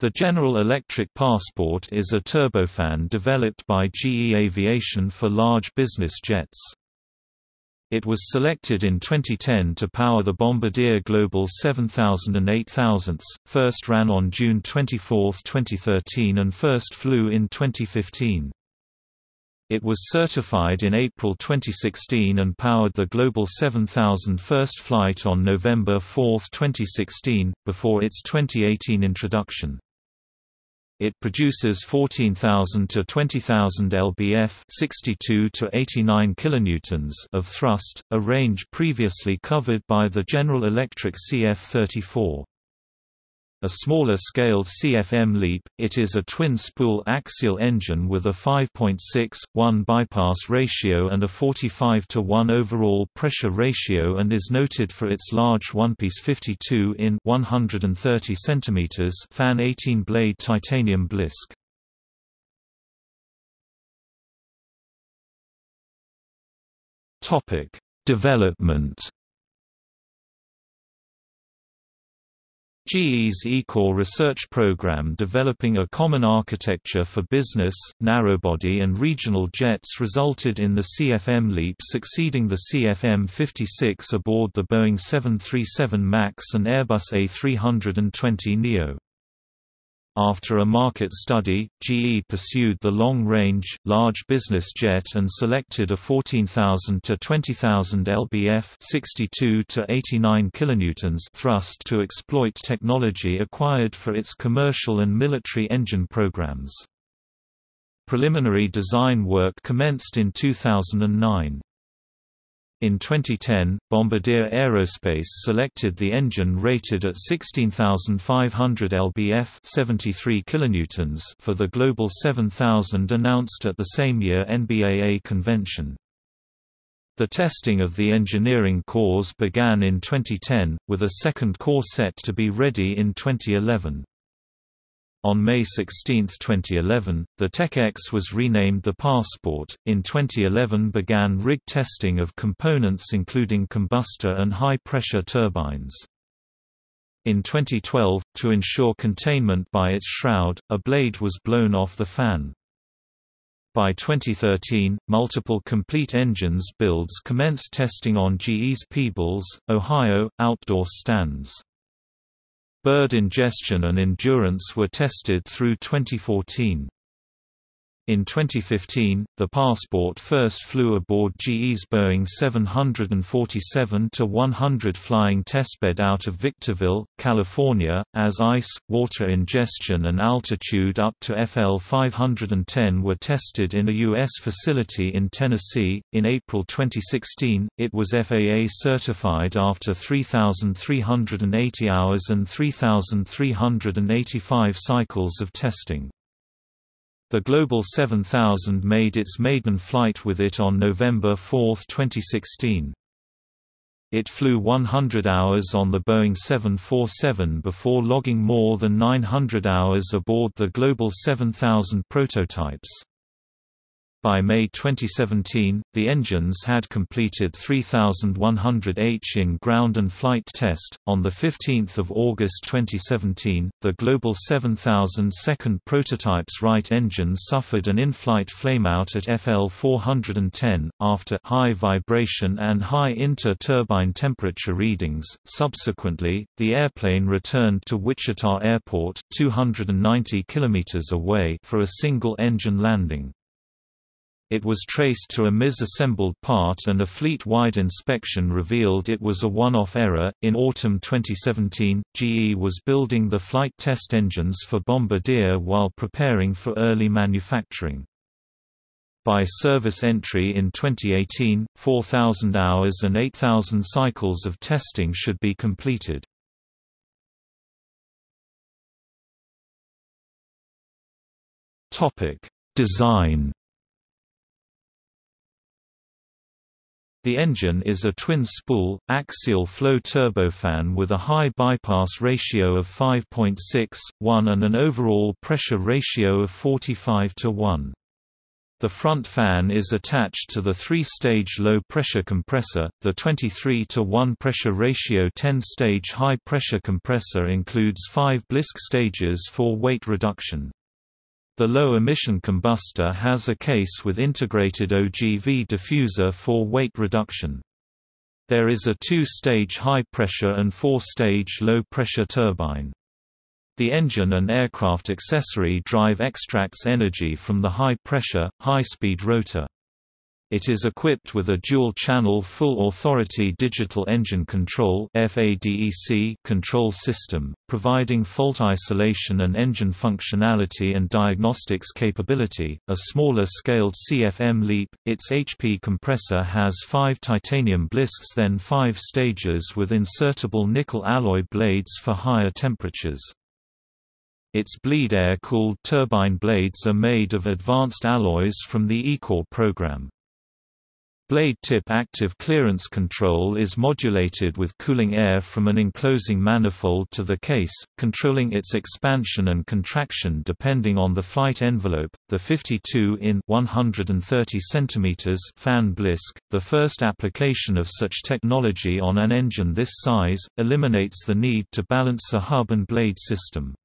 The General Electric Passport is a turbofan developed by GE Aviation for large business jets. It was selected in 2010 to power the Bombardier Global 7000 and 8000, first ran on June 24, 2013 and first flew in 2015. It was certified in April 2016 and powered the Global 7000 first flight on November 4, 2016, before its 2018 introduction. It produces 14,000 to 20,000 lbf, 62 to 89 kilonewtons of thrust, a range previously covered by the General Electric CF34. A smaller scaled CFM LEAP, it is a twin-spool axial engine with a 5.6:1 bypass ratio and a 45 to 1 overall pressure ratio and is noted for its large one-piece 52 in 130 cm fan 18-blade titanium blisk. Development GE's eCore research program developing a common architecture for business, narrowbody and regional jets resulted in the CFM LEAP succeeding the CFM56 aboard the Boeing 737 MAX and Airbus A320neo. After a market study, GE pursued the long-range, large business jet and selected a 14,000 to 20,000 lbf 62 to 89 kilonewtons thrust to exploit technology acquired for its commercial and military engine programs. Preliminary design work commenced in 2009. In 2010, Bombardier Aerospace selected the engine rated at 16,500 lbf 73 kilonewtons for the Global 7000 announced at the same year NBAA convention. The testing of the engineering cores began in 2010, with a second core set to be ready in 2011. On May 16, 2011, the Tech-X was renamed the Passport. In 2011 began rig testing of components including combustor and high-pressure turbines. In 2012, to ensure containment by its shroud, a blade was blown off the fan. By 2013, multiple complete engines builds commenced testing on GE's Peebles, Ohio, outdoor stands. Bird ingestion and endurance were tested through 2014. In 2015, the Passport first flew aboard GE's Boeing 747-100 flying testbed out of Victorville, California, as ice, water ingestion and altitude up to FL 510 were tested in a U.S. facility in Tennessee. In April 2016, it was FAA certified after 3,380 hours and 3,385 cycles of testing. The Global 7000 made its maiden flight with it on November 4, 2016. It flew 100 hours on the Boeing 747 before logging more than 900 hours aboard the Global 7000 prototypes. By May 2017, the engines had completed 3100 H in ground and flight test. On the 15th of August 2017, the Global 7000 second prototype's right engine suffered an in-flight flameout at FL 410 after high vibration and high inter-turbine temperature readings. Subsequently, the airplane returned to Wichita Airport, 290 kilometers away, for a single engine landing. It was traced to a misassembled part and a fleet-wide inspection revealed it was a one-off error. In autumn 2017, GE was building the flight test engines for Bombardier while preparing for early manufacturing. By service entry in 2018, 4,000 hours and 8,000 cycles of testing should be completed. Topic: Design The engine is a twin-spool, axial flow turbofan with a high bypass ratio of 5.6:1 and an overall pressure ratio of 45 to 1. The front fan is attached to the three-stage low-pressure compressor, the 23 to 1 pressure ratio 10-stage high-pressure compressor includes five blisk stages for weight reduction. The low-emission combustor has a case with integrated OGV diffuser for weight reduction. There is a two-stage high-pressure and four-stage low-pressure turbine. The engine and aircraft accessory drive extracts energy from the high-pressure, high-speed rotor. It is equipped with a dual-channel full-authority digital engine control control system, providing fault isolation and engine functionality and diagnostics capability. A smaller scaled CFM LEAP, its HP compressor has five titanium blisks then five stages with insertable nickel alloy blades for higher temperatures. Its bleed air-cooled turbine blades are made of advanced alloys from the eCore program. Blade tip active clearance control is modulated with cooling air from an enclosing manifold to the case, controlling its expansion and contraction depending on the flight envelope. The 52 in 130 cm fan blisk, the first application of such technology on an engine this size, eliminates the need to balance a hub and blade system.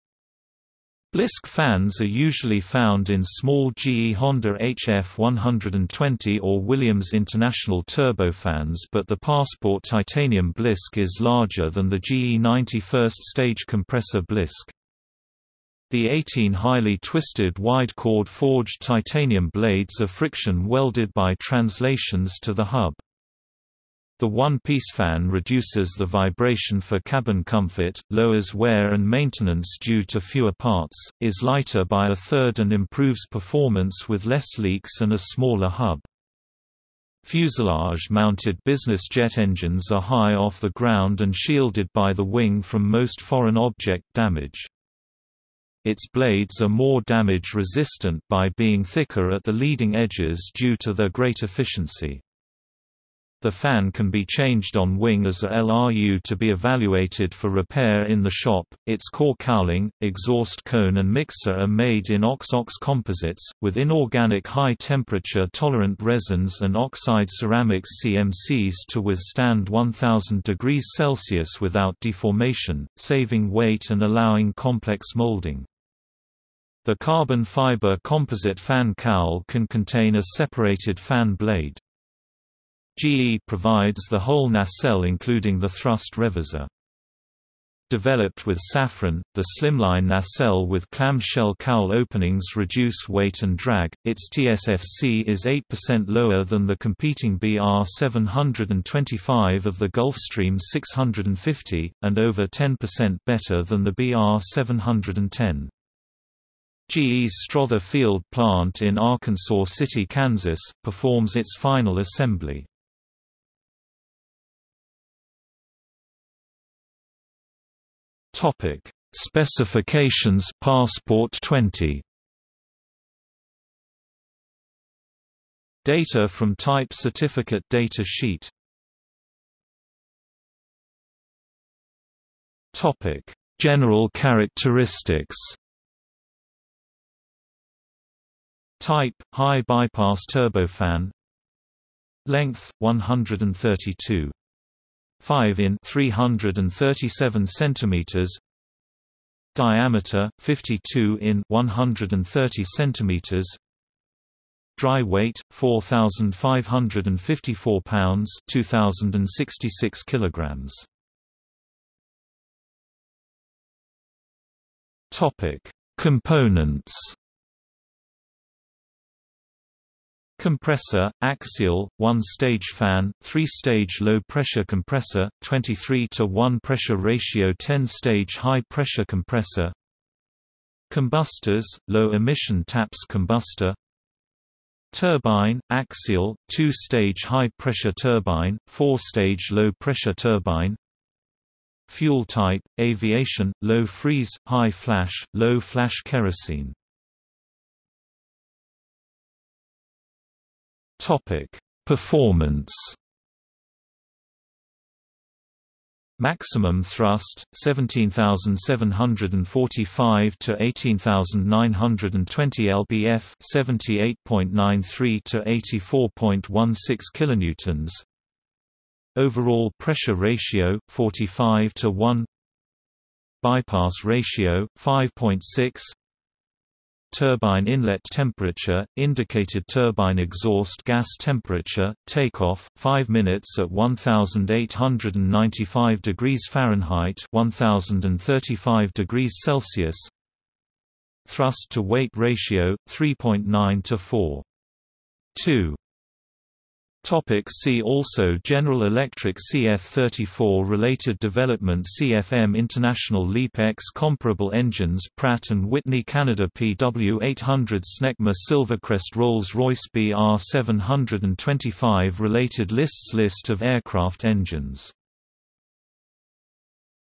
Blisk fans are usually found in small GE Honda HF120 or Williams International turbofans but the Passport titanium blisk is larger than the GE 90 first stage compressor blisk. The 18 highly twisted wide-chord forged titanium blades are friction welded by translations to the hub. The one-piece fan reduces the vibration for cabin comfort, lowers wear and maintenance due to fewer parts, is lighter by a third and improves performance with less leaks and a smaller hub. Fuselage-mounted business jet engines are high off the ground and shielded by the wing from most foreign object damage. Its blades are more damage-resistant by being thicker at the leading edges due to their great efficiency. The fan can be changed on wing as a LRU to be evaluated for repair in the shop. Its core cowling, exhaust cone and mixer are made in OXOX composites, with inorganic high-temperature tolerant resins and oxide ceramics CMCs to withstand 1000 degrees Celsius without deformation, saving weight and allowing complex molding. The carbon fiber composite fan cowl can contain a separated fan blade. GE provides the whole nacelle including the thrust reverser. Developed with Safran, the slimline nacelle with clamshell cowl openings reduce weight and drag. Its TSFC is 8% lower than the competing BR 725 of the Gulfstream 650, and over 10% better than the BR 710. GE's Strother Field plant in Arkansas City, Kansas, performs its final assembly. Topic: Specifications Passport 20 Data from Type Certificate Data Sheet. Topic: General characteristics. Type high bypass turbofan. Length 132 5 in 337 centimeters diameter 52 in 130 centimeters dry weight 4554 pounds 2066 kilograms. Topic components Compressor, axial, one-stage fan, three-stage low-pressure compressor, 23 to 1 pressure ratio 10-stage high-pressure compressor. Combustors, low-emission TAPS combustor. Turbine, axial, two-stage high-pressure turbine, four-stage low-pressure turbine. Fuel type, aviation, low freeze, high flash, low flash kerosene Topic: Performance. Maximum thrust 17745 to 18920 lbf 78.93 to 84.16 kilonewtons. Overall pressure ratio 45 to 1 Bypass ratio 5.6 turbine inlet temperature, indicated turbine exhaust gas temperature, takeoff, 5 minutes at 1895 degrees Fahrenheit 1035 degrees Celsius Thrust to weight ratio, 3.9 to 4. 2 Topic see also General Electric CF34 Related development CFM International LEAP X Comparable engines Pratt & Whitney Canada PW800 Snecma Silvercrest Rolls-Royce BR725 Related lists List of aircraft engines